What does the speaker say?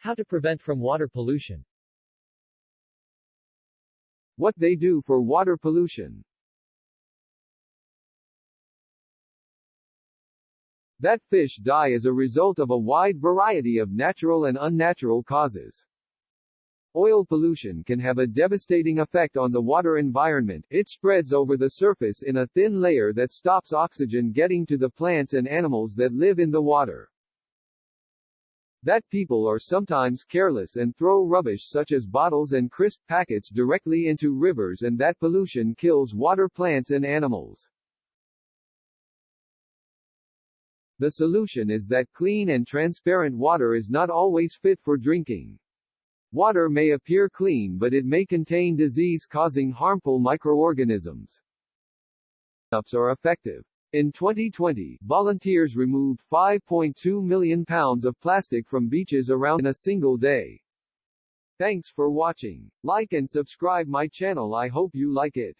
How to prevent from water pollution. What they do for water pollution. That fish die as a result of a wide variety of natural and unnatural causes. Oil pollution can have a devastating effect on the water environment. It spreads over the surface in a thin layer that stops oxygen getting to the plants and animals that live in the water. That people are sometimes careless and throw rubbish such as bottles and crisp packets directly into rivers and that pollution kills water plants and animals. The solution is that clean and transparent water is not always fit for drinking. Water may appear clean but it may contain disease-causing harmful microorganisms. Ups are effective. In 2020, volunteers removed 5.2 million pounds of plastic from beaches around in a single day. Thanks for watching. Like and subscribe my channel I hope you like it.